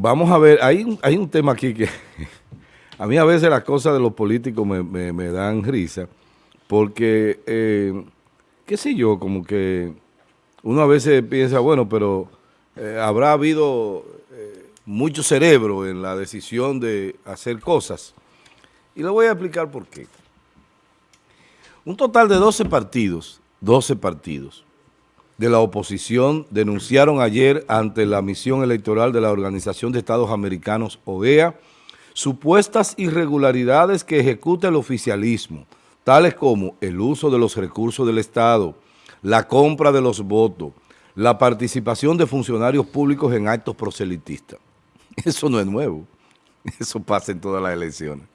vamos a ver, hay un, hay un tema aquí que a mí a veces las cosas de los políticos me, dan risa, porque, eh, qué sé yo, como que uno a veces piensa, bueno, pero eh, habrá habido eh, mucho cerebro en la decisión de hacer cosas. Y le voy a explicar por qué. Un total de 12 partidos, 12 partidos, de la oposición denunciaron ayer ante la misión electoral de la Organización de Estados Americanos, OEA, supuestas irregularidades que ejecuta el oficialismo, tales como el uso de los recursos del Estado, la compra de los votos, la participación de funcionarios públicos en actos proselitistas. Eso no es nuevo, eso pasa en todas las elecciones.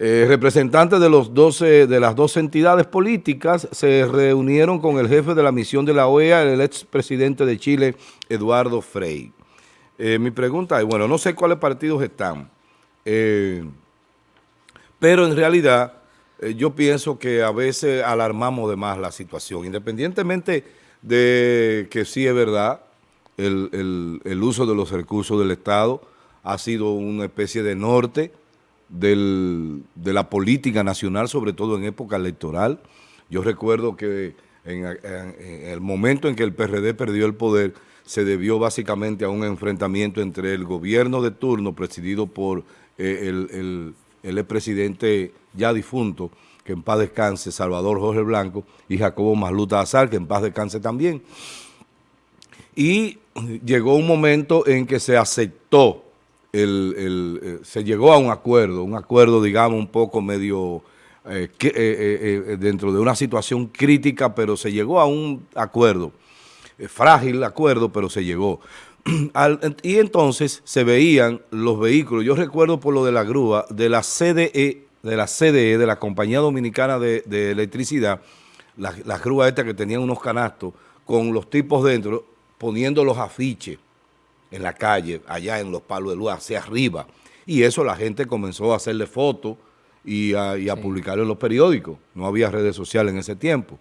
Eh, representantes de, los 12, de las dos entidades políticas se reunieron con el jefe de la misión de la OEA, el expresidente de Chile, Eduardo Frei. Eh, mi pregunta es, bueno, no sé cuáles partidos están, eh, pero en realidad yo pienso que a veces alarmamos de más la situación, independientemente de que sí es verdad, el, el uso de los recursos del Estado ha sido una especie de norte, del, de la política nacional, sobre todo en época electoral. Yo recuerdo que en, el momento en que el PRD perdió el poder, se debió básicamente a un enfrentamiento entre el gobierno de turno, presidido por eh, el, el, expresidente ya difunto, que en paz descanse, Salvador Jorge Blanco, y Jacobo Masluta Azar, que en paz descanse también. Y llegó un momento en que se aceptó eh, se llegó a un acuerdo, un acuerdo, digamos, un poco medio eh, eh, dentro de una situación crítica, pero se llegó a un acuerdo, frágil acuerdo, pero se llegó. y entonces se veían los vehículos, yo recuerdo por lo de la grúa, de la CDE, de la CDE, de la Compañía Dominicana de, Electricidad, las la grúas estas que tenían unos canastos con los tipos dentro, poniendo los afiches en la calle, allá en los palos de luz, hacia arriba. Y eso la gente comenzó a hacerle fotos y a, y publicarlo en los periódicos. No había redes sociales en ese tiempo.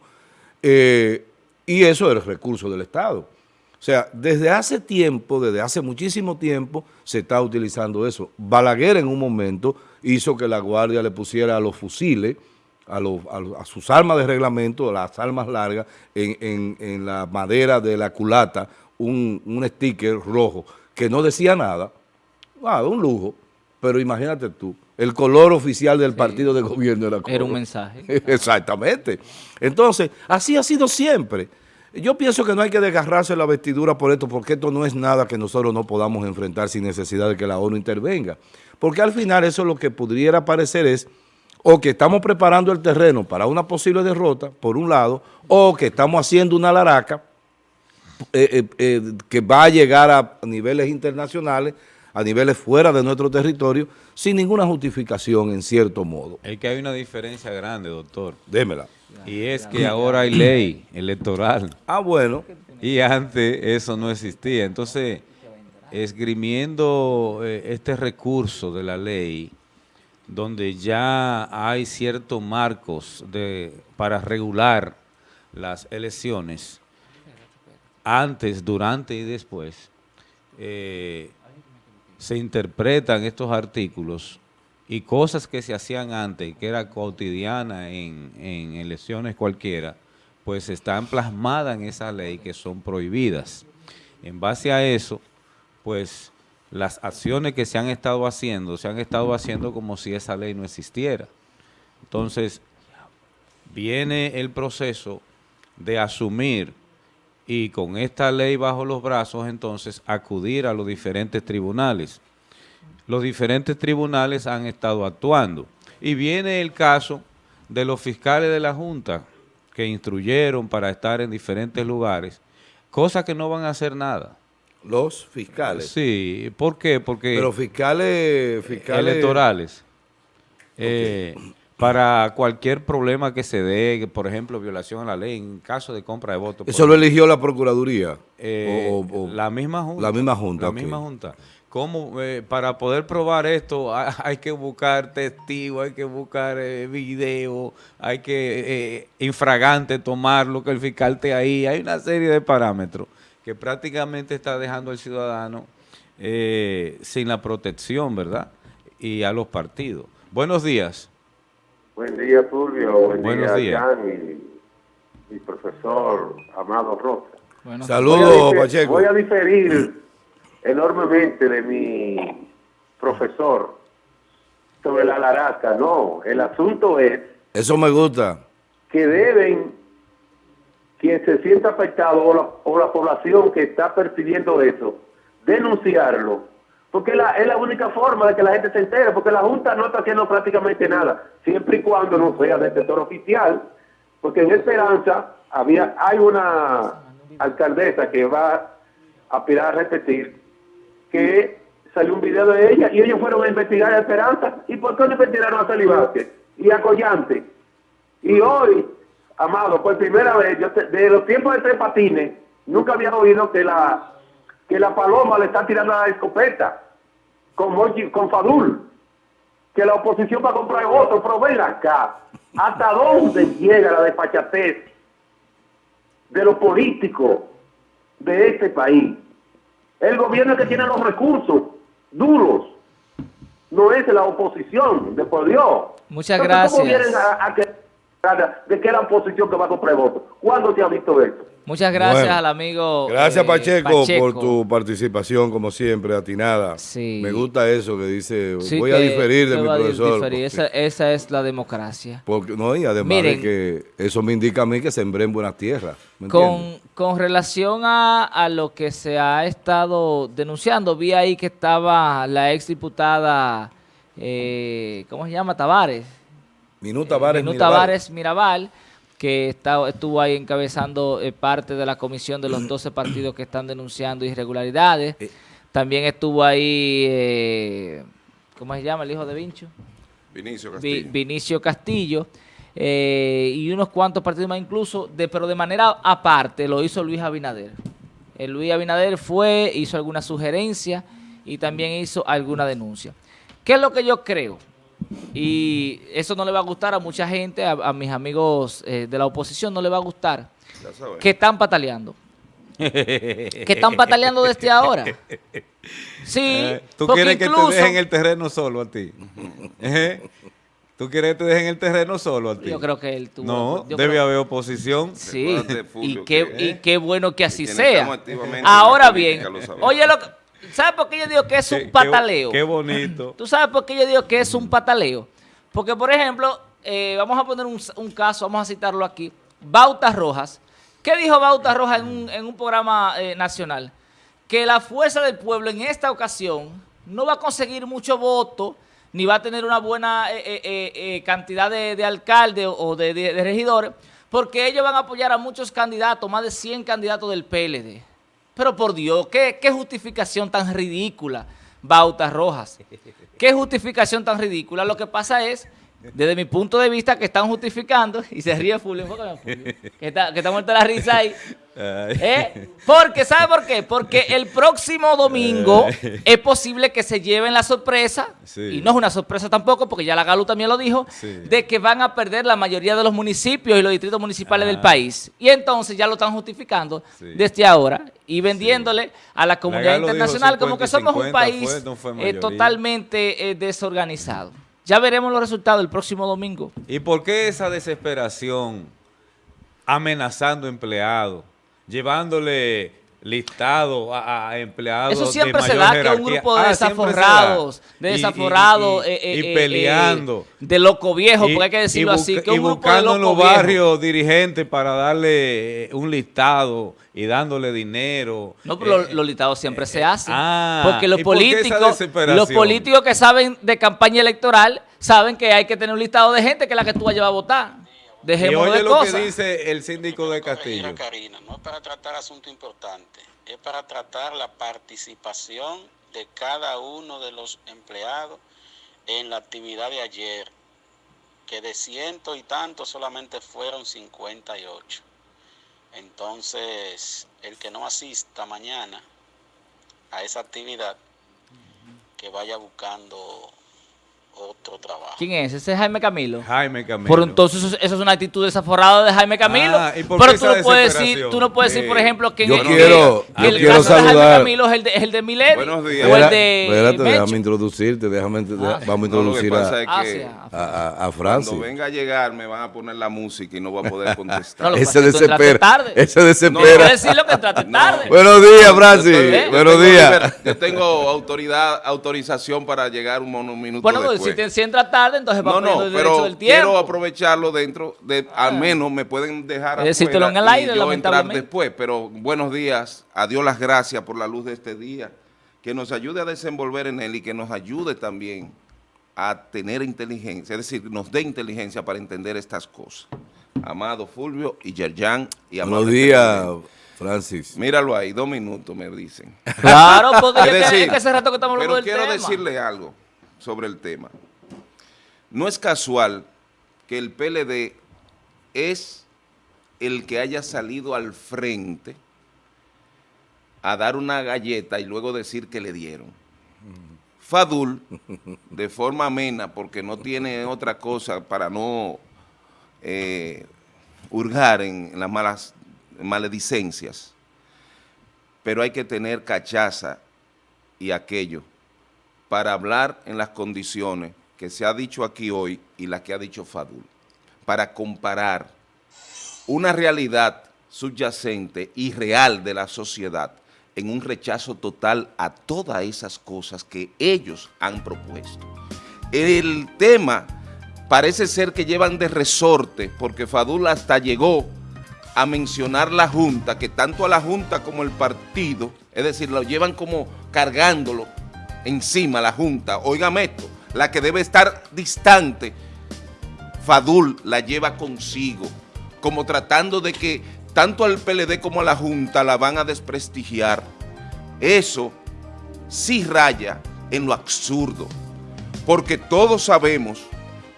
Eh, y eso era el recurso del Estado. O sea, desde hace tiempo, desde hace muchísimo tiempo, se está utilizando eso. Balaguer en un momento hizo que la Guardia le pusiera a los fusiles, a, a, sus armas de reglamento, las armas largas, en, en la madera de la culata, un, un sticker rojo que no decía nada, ah, un lujo, pero imagínate tú, el color oficial del partido de gobierno era, era un mensaje. Exactamente. Entonces, así ha sido siempre. Yo pienso que no hay que desgarrarse la vestidura por esto, porque esto no es nada que nosotros no podamos enfrentar sin necesidad de que la ONU intervenga. Porque al final eso lo que pudiera parecer es o que estamos preparando el terreno para una posible derrota, por un lado, o que estamos haciendo una laraca eh, eh, eh, que va a llegar a niveles internacionales, a niveles fuera de nuestro territorio, sin ninguna justificación en cierto modo. Es que hay una diferencia grande, doctor. Démela. Y es que ahora hay ley electoral. Ah, bueno. Y antes eso no existía. Entonces, esgrimiendo este recurso de la ley, donde ya hay ciertos marcos de, para regular las elecciones, antes, durante y después, eh, se interpretan estos artículos y cosas que se hacían antes, que era cotidiana en, en elecciones cualquiera, pues están plasmadas en esa ley que son prohibidas. En base a eso, pues las acciones que se han estado haciendo, se han estado haciendo como si esa ley no existiera. Entonces, viene el proceso de asumir y con esta ley bajo los brazos, entonces, acudir a los diferentes tribunales. Los diferentes tribunales han estado actuando. Y viene el caso de los fiscales de la Junta que instruyeron para estar en diferentes lugares, cosas que no van a hacer nada. Los fiscales. Sí, ¿por qué? Porque... Pero fiscales... fiscales... Electorales. Eh, para cualquier problema que se dé, por ejemplo, violación a la ley, en caso de compra de votos. ¿Eso lo eligió la Procuraduría? Eh, la misma Junta. La misma Junta, La misma Junta. ¿Cómo, eh, para poder probar esto hay que buscar testigos, hay que buscar eh, video, hay que infragante tomar lo que el fiscal te ahí, hay una serie de parámetros que prácticamente está dejando al ciudadano eh, sin la protección, ¿verdad? Y a los partidos. Buenos días. Buen día, Fulvio. Buen Buenos día, días. Jan y, y profesor Amado Rosa. Bueno, Saludos, Voy a difer- Pacheco. Voy a diferir enormemente de mi profesor sobre la laraca. No, el asunto es Eso me gusta. que deben quien se sienta afectado o la, o la población que está percibiendo eso, denunciarlo. Porque la, es la única forma de que la gente se entere, porque la Junta no está haciendo prácticamente nada, siempre y cuando no sea del sector oficial, porque en Esperanza había hay una alcaldesa que va a aspirar a repetir, que salió un video de ella y ellos fueron a investigar a Esperanza. ¿Y por qué no investigaron a Vázquez y a Collante? Y hoy, Amado, por primera vez, yo te- de los tiempos de tres patines, nunca había oído que la que la paloma le está tirando la escopeta con, Mochi- con Fadul, que la oposición va a comprar votos, pero ven acá, ¿hasta dónde llega la despachatez de los políticos de este país? El gobierno que tiene los recursos duros, no es la oposición, de por Dios. Muchas Entonces, ¿cómo gracias. vienen a- a que- de que la oposición que va a comprar votos? ¿Cuándo se ha visto eso? Muchas gracias Bueno, al amigo Gracias, eh, Pacheco, por tu participación, como siempre, atinada. Sí. Me gusta eso que dice, Sí, voy a diferir de mi profesor. diferir. Esa, esa es la democracia. Porque, no, y además Miren. de que eso me indica a mí que sembré en buenas tierras. ¿me Con, con relación a, a lo que se ha estado denunciando, vi ahí que estaba la ex diputada, eh, ¿cómo se llama? Tavares. Minuta Menú Mirabal. Que está, estuvo ahí encabezando eh, parte de la comisión de los 12 partidos que están denunciando irregularidades. Eh. También estuvo ahí, eh, ¿cómo se llama el hijo de Vincho? Vinicio Vi- Castillo. Vinicio Castillo. eh, y unos cuantos partidos más incluso, de, pero de manera aparte lo hizo Luis Abinader. El Luis Abinader fue, hizo alguna sugerencia y también hizo alguna denuncia. ¿Qué es lo que yo creo? Y eso no le va a gustar a mucha gente, a, a mis amigos eh, de la oposición no le va a gustar, que están pataleando. que están pataleando desde ahora. Sí, Eh, ¿Tú quieres que te dejen el terreno solo a ti? ¿Eh? ¿Tú quieres que te dejen el terreno solo a ti? Yo creo que él tuvo... No, debe creo- haber oposición. Sí, y qué, que- y qué bueno que así sea. Ahora bien, oye, lo que- ¿sabes por qué yo digo que es un qué- pataleo? Qué, bonito. ¿Tú sabes por qué yo digo que es un pataleo? Porque, por ejemplo, eh, vamos a poner un, un caso, vamos a citarlo aquí. Bauta Rojas. ¿Qué dijo Bauta Rojas en un, en un programa eh, nacional? Que la fuerza del pueblo en esta ocasión no va a conseguir mucho voto, ni va a tener una buena eh, eh, eh, eh, cantidad de, de alcaldes o de, de- de regidores, porque ellos van a apoyar a muchos candidatos, más de 100 candidatos del PLD. Pero por Dios, ¿qué, qué justificación tan ridícula, Bautas Rojas? ¿Qué justificación tan ridícula? Lo que pasa es, desde mi punto de vista, que están justificando, y se ríe Fulvio, que está, que está muerta la risa ahí. ¿Eh? Porque, ¿sabe por qué? Porque el próximo domingo es posible que se lleven la sorpresa, Sí. y no es una sorpresa tampoco, porque ya la Galu también lo dijo, Sí. de que van a perder la mayoría de los municipios y los distritos municipales Ah. del país. Y entonces ya lo están justificando Sí. desde ahora y vendiéndole a la comunidad internacional como 50 que somos un 50 país fue, no fue eh, totalmente eh, desorganizado. Ya veremos los resultados el próximo domingo. ¿Y por qué esa desesperación amenazando empleados, llevándole listado a, a empleados Eso de siempre se da, que un jerarquía? grupo de Ah, siempre se da. desaforrados, de y- desaforrados, y, eh, y eh, eh, peleando. eh, de loco viejo, Y- porque hay que decirlo así, que un y grupo de buscando en los barrios dirigentes para darle eh, un listado y dándole dinero. No, pero Eh, los, los listados siempre se hacen. ah, porque los ¿y por qué esa políticos, los políticos que saben de campaña electoral saben que hay que tener un listado de gente que es la que tú vas a llevar a votar. Y Dejemos oye de lo cosas. que dice el síndico de Castillo. Karina, no es para tratar asuntos importantes, es para tratar la participación de cada uno de los empleados en la actividad de ayer, que de ciento y tantos solamente fueron 58. Entonces, el que no asista mañana a esa actividad, que vaya buscando otro trabajo. ¿Quién es? ¿Ese es Jaime Camilo? Jaime Camilo. Por entonces eso, eso es una actitud desaforada de Jaime Camilo. Ah, ¿y por pero tú no puedes decir, tú no puedes decir, por ejemplo, que en yo el, quiero- que yo el quiero caso de Jaime saludar- Camilo es el de, es el de Milady Buenos días. o el Espera- de espérate, déjame introducirte, déjame, deja- vamos a No, lo introducir a, es Ah, que ah. a, a- cuando venga a llegar me van a poner la música y no voy a poder No, contestar. lo que Ese desespera, tarde. ese No, desespera. quiero decirlo que entraste No. tarde. Buenos días, Francis. Buenos días. Yo tengo autoridad, autorización para llegar un, mon- un minuto bueno, pues, después. Si, te, si entras tarde, entonces va no, no, el derecho pero del tiempo. quiero aprovecharlo dentro de, al menos me pueden dejar Es decírtelo afuera en el y aire, yo entrar después, pero buenos días, a Dios las gracias por la luz de este día, que nos ayude a desenvolver en él y que nos ayude también a tener inteligencia, es decir, nos dé inteligencia para entender estas cosas. Amado Fulvio y Yerjan y Buenos amado días, Televidente. Francis. Míralo ahí, dos minutos me dicen. Claro, porque Es decir, es que hace rato que estamos hablando pero del quiero tema. decirle algo sobre el tema. No es casual que el PLD es el que haya salido al frente a dar una galleta y luego decir que le dieron. Fadul, de forma amena, porque no tiene otra cosa para no eh, hurgar en, en las malas maledicencias, pero hay que tener cachaza y aquello para hablar en las condiciones que se ha dicho aquí hoy y las que ha dicho Fadul, para comparar una realidad subyacente y real de la sociedad en un rechazo total a todas esas cosas que ellos han propuesto. El tema parece ser que llevan de resorte, porque Fadul hasta llegó a mencionar la Junta, que tanto a la Junta como el partido, es decir, lo llevan como cargándolo encima la Junta. Óigame esto, la que debe estar distante, Fadul la lleva consigo, como tratando de que tanto al PLD como a la Junta la van a desprestigiar. Eso sí raya en lo absurdo, porque todos sabemos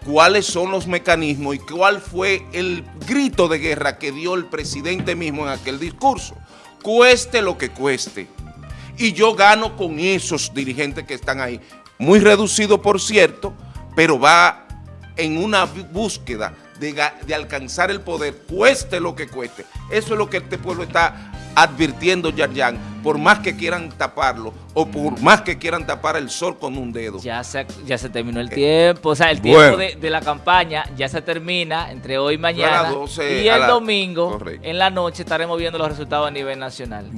cuáles son los mecanismos y cuál fue el grito de guerra que dio el presidente mismo en aquel discurso. Cueste lo que cueste. Y yo gano con esos dirigentes que están ahí. Muy reducido, por cierto, pero va en una búsqueda de, alcanzar el poder, cueste lo que cueste. Eso es lo que este pueblo está advirtiendo, Yarjan, por más que quieran taparlo o por más que quieran tapar el sol con un dedo. Ya se, ya se terminó el tiempo, o sea, el tiempo Bueno. de, de la campaña ya se termina entre hoy y mañana. las 12 y el la- domingo, Correcto. en la noche, estaremos viendo los resultados a nivel nacional.